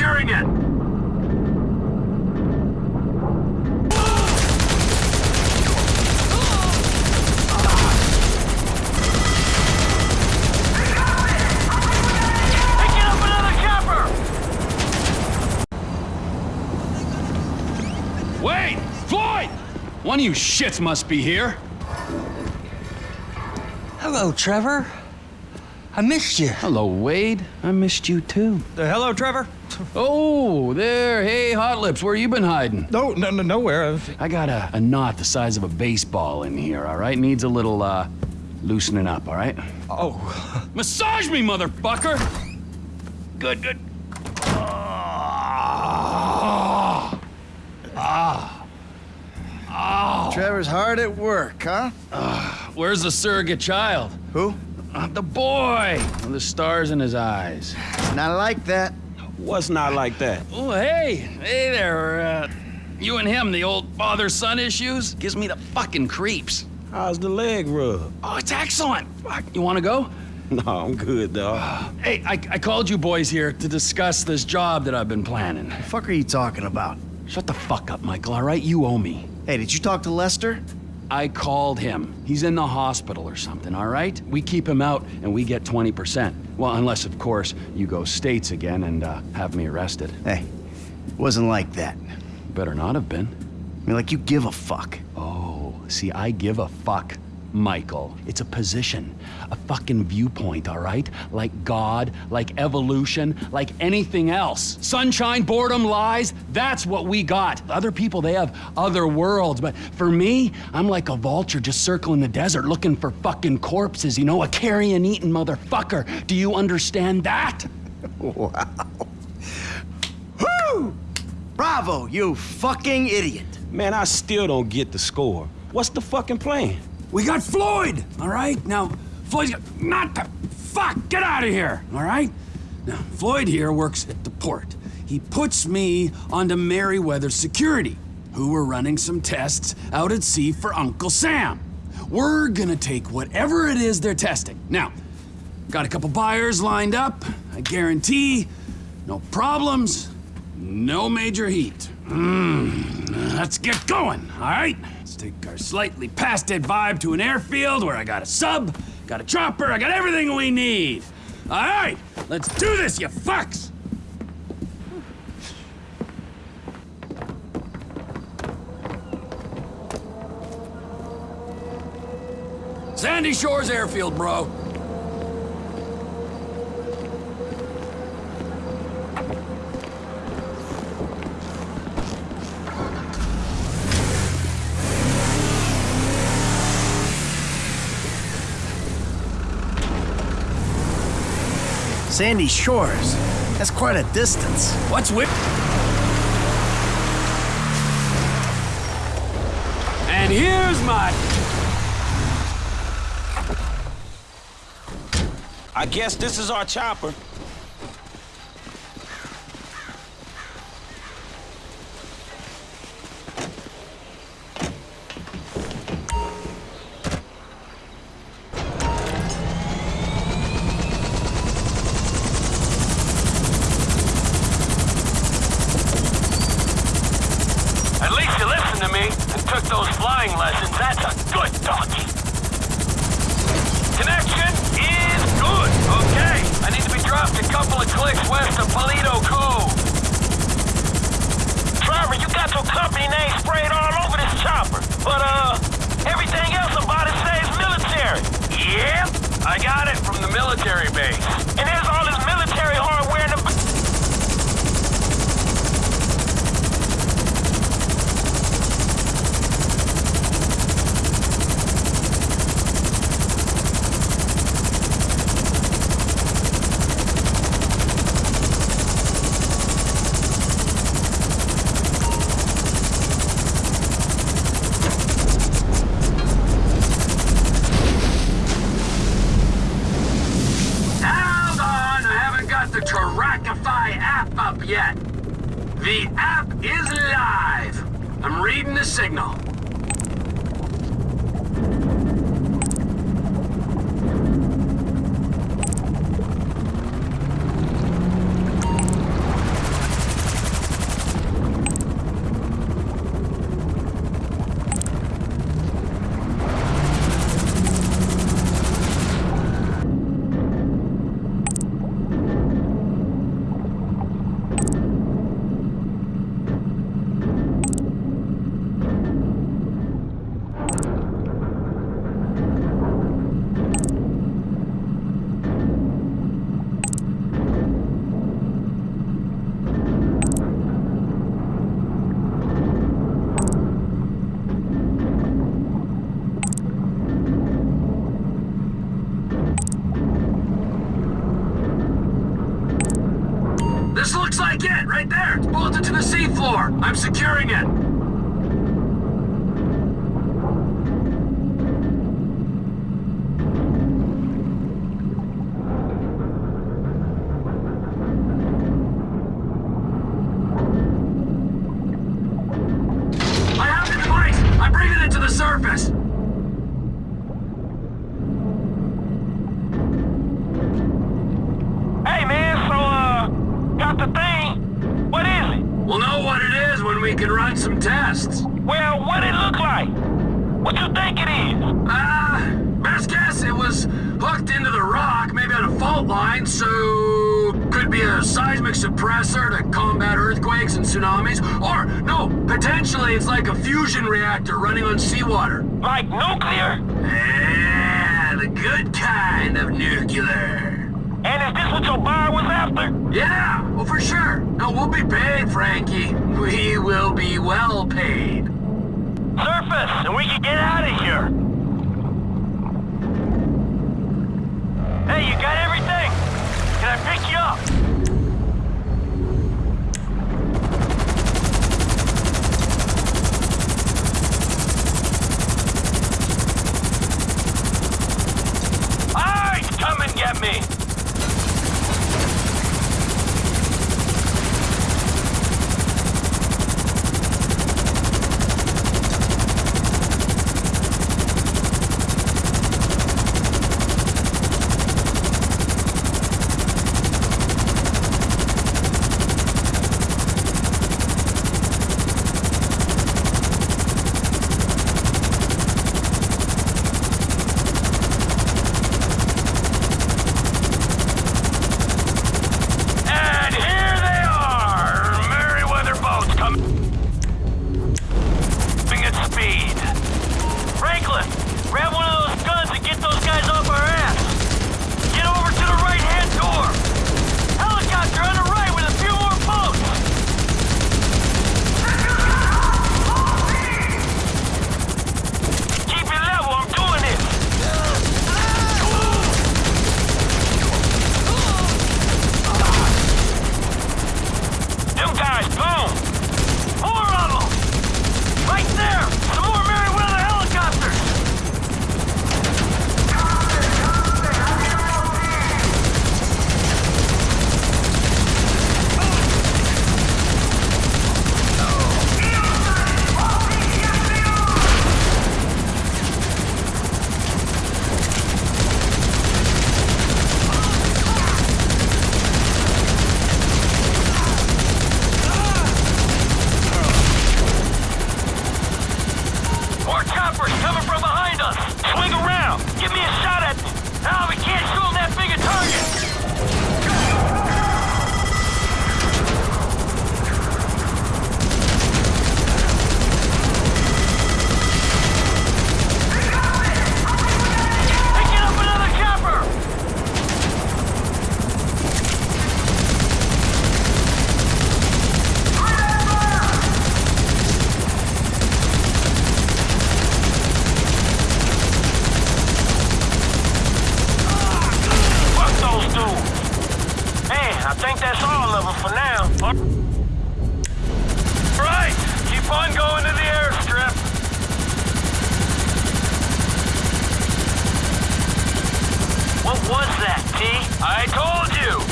securing it! Picking up another chopper! Wait! Floyd! One of you shits must be here. Hello, Trevor. I missed you. Hello, Wade. I missed you too. Uh, hello, Trevor. Oh, there. Hey, Hot Lips, where you been hiding? No, no, no, nowhere. I got a, a knot the size of a baseball in here, all right? Needs a little, uh, loosening up, all right? Oh, Massage me, motherfucker! Good, good. Ah. Ah. Ah. Trevor's hard at work, huh? Where's the surrogate child? Who? Uh, the boy! With the stars in his eyes. Not like that. What's not like that? Oh, hey, hey there. Uh, you and him, the old father-son issues? Gives me the fucking creeps. How's the leg rub? Oh, it's excellent. You want to go? No, I'm good, dog. Hey, I, I called you boys here to discuss this job that I've been planning. The fuck are you talking about? Shut the fuck up, Michael, all right? You owe me. Hey, did you talk to Lester? I called him. He's in the hospital or something, all right? We keep him out and we get 20%. Well, unless, of course, you go states again and uh, have me arrested. Hey, wasn't like that. Better not have been. I mean, like you give a fuck. Oh, see, I give a fuck, Michael. It's a position, a fucking viewpoint, all right? Like God, like evolution, like anything else. Sunshine, boredom, lies, that's what we got. Other people, they have other worlds, but for me, I'm like a vulture just circling the desert looking for fucking corpses, you know, a carrion eating motherfucker. Do you understand that? Wow. Woo! Bravo, you fucking idiot. Man, I still don't get the score. What's the fucking plan? We got Floyd, all right? Now, Floyd's got. Not the. Fuck! Get out of here, all right? Now, Floyd here works at the port. He puts me onto Merryweather Security, who are running some tests out at sea for Uncle Sam. We're gonna take whatever it is they're testing. Now, got a couple buyers lined up. I guarantee no problems, no major heat. Mm, let's get going, all right? Let's take our slightly past dead vibe to an airfield where I got a sub, got a chopper, I got everything we need. All right, let's do this, you fucks! Sandy Shores Airfield, bro. Sandy Shores. That's quite a distance. What's with? And here's my. I guess this is our chopper. Those flying lessons. That's a good donkey. Connection is good. Okay. I need to be dropped a couple of clicks west of Paleto Cove. Trevor, you got your company name sprayed all over this chopper. But, uh, everything else about it says military. Yep. I got it from the military base. And there's all this military hardware in the... Hold on, I haven't got the Trackify app up yet. The app is live. I'm reading the signal. like it, right there. It's bolted seafloor. I'm securing it. We can run some tests. Well, what it look like? What do you think it is? Ah, best guess it was hooked into the rock, maybe on a fault line, so could be a seismic suppressor to combat earthquakes and tsunamis. Or, no, potentially it's like a fusion reactor running on seawater. Like nuclear? Yeah, the good kind of nuclear. And is this what your buyer was after? Yeah, well, for sure. No, we'll be paid, Frankie. We will be well paid. Surface, and we can get out I told you!